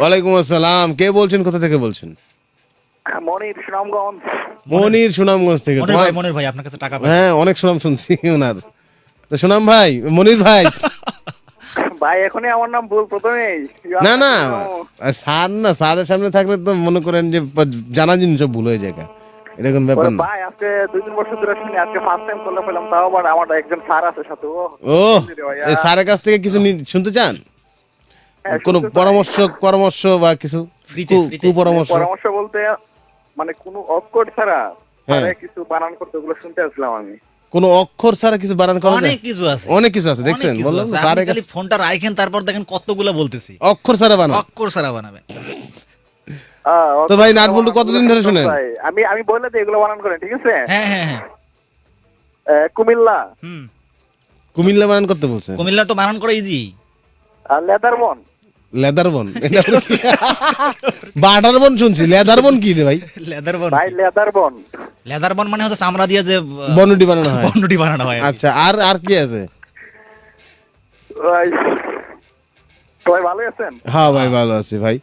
ওয়ালাইকুম আসসালাম। কে বলছেন? কোথা থেকে বলছেন? মনির সুনামগঞ্জ। মনির সুনামগঞ্জ থেকে। ভাই মনির ভাই আপনার কাছে টাকা হ্যাঁ অনেক সুনাম শুনছি ওনার। তো সুনাম ভাই মনির ভাই। ভাই এখনই আমার নাম ভুল প্রথমেই। না না স্যার না স্যারের সামনে থাকলে তো মনে করেন যে জানা জিনিস সব ভুল হয়ে যায়। এরকম ব্যাপার না। ভাই আজকে দুই তিন বছর ধরে শুনি আজকে ফার্স্ট টাইম করলে পেলাম তাও আবার আমার একজন স্যার আছে সাথে ও। স্যারের কাছ থেকে কিছু শুনতে চান? কোনো শুনতে চাই। পরামর্শ পরামর্শ বা কিছু ফ্রিতে, ফ্রিতে। কুপরামর্শ? পরামর্শ বলতে মানে কোনো অক্ষর ছাড়া হ্যাঁ। কিছু বানান করতে ওগুলো শুনতে আসলাম আমি। কোনো অক্ষর ছাড়া কিছু বানান করা অনেক কিছু আছে। অনেক কিছু আছে দেখছেন বললাম স্যারের খালি ফোনটা রাখেন তারপর দেখেন কতগুলো বলতেছি। অক্ষর ছাড়া বানান। অক্ষর সারা বানাবেন। তো ভাই কতদিন ধরে শোনেন? ভাই, আমি আমি বললে তো এগুলো বানান করেন ঠিক আছে? হ্যাঁ হ্যাঁ হ্যাঁ। আহ, কুমিল্লা। হুম। কুমিল্লা বানান করতে বলছে কুমিল্লা তো বানান করা ইজি আর leather bun leather bun. Butter bun শুনছি লেদার বন কি রে ভাই? লেদার বন। ভাই লেদারবন লেদার বন মানে হচ্ছে চামড়া দিয়ে যে বনুটি বানানো হয়। বানানো হয় আচ্ছা আর আর কি আছে? ভাই ভালো আছেন? হ্যাঁ ভাই ভালো আছি ভাই।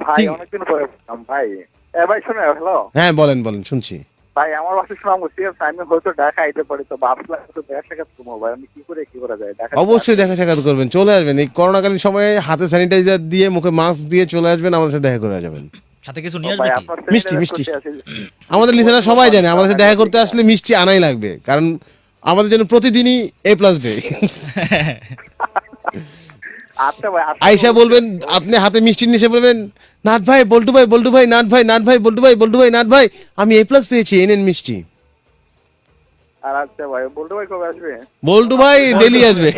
ভাই অনেকদিন পরে ভাই। এ ভাই শুনে হ্যালো? হ্যাঁ বলেন বলেন শুনছি। ভাই আমার বাসা শোনা মুশকিল আমি হয়তো ঢাকা আইতে পারি তো ভাবলাম তো দেখা সাক্ষাৎ করব ভাই। আমি কি করে কি করা যায়? ঢাকা অবশ্যই দেখা সাক্ষাৎ করবেন চলে আসবেন। এই করোনাকালীন সময়ে হাতে স্যানিটাইজার দিয়ে মুখে মাস্ক দিয়ে চলে আসবেন আমাদের সাথে দেখা করে যাবেন। সাথে কিছু নিয়ে আসবে মিষ্টি, মিষ্টি। আমাদের লিসেনার সবাই জানে আমাদের সাথে দেখা করতে আসলে মিষ্টি আনাই লাগবে কারণ আমাদের জন্য প্রতিদিনই এ প্লাস ডে আয়সা বলবেন আপনি হাতে মিষ্টি নিয়ে বলবেন নাট ভাই বল্টু ভাই বল্টু ভাই নাট ভাই নাট ভাই বল্টু ভাই বল্টু ভাই নাট ভাই আমি এ প্লাস পেয়েছি এনেন মিষ্টি। আর আচ্ছা ভাই বলতে ভাই কবে আসবে? বল্টু ভাই ডেলি আসবে।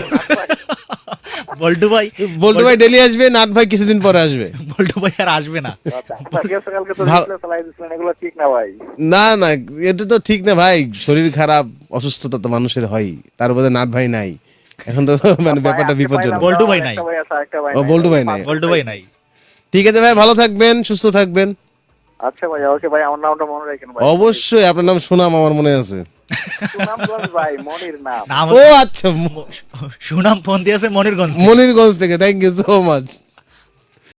বল্টু ভাই বল্টু ভাই ডেলি আসবে নাট ভাই কিছুদিন পরে আসবে। বল্টু ভাই আর আসবে না। আচ্ছা, সকালকে তো ভালো- display চালাই এগুলো ঠিক না ভাই। না না এটা তো ঠিক না ভাই শরীর খারাপ অসুস্থতা তো মানুষের হয় তার মধ্যে নাট ভাই নাই। এখন তো মানে ব্যাপারটা বিপজ্জনক। বল্টু ভাই নাই। ভাই আছে, আরেকটা ভাই ও, বল্টু ভাই নাই। বল্টু ভাই নাই। ঠিক আছে ভাই ভালো থাকবেন সুস্থ থাকবেন। আচ্ছা ভাই ওকে ভাই আমার নামটা মনে রাখেন ভাই। অবশ্যই আপনার নাম সুনাম আমার মনে আছে। সুনামগঞ্জ ভাই মনির নাম। নাম ও আচ্ছা সুনাম ফোন দিয়েছে মনিরগঞ্জ থেকে। মনিরগঞ্জ থেকে থ্যাংক ইউ সো মাচ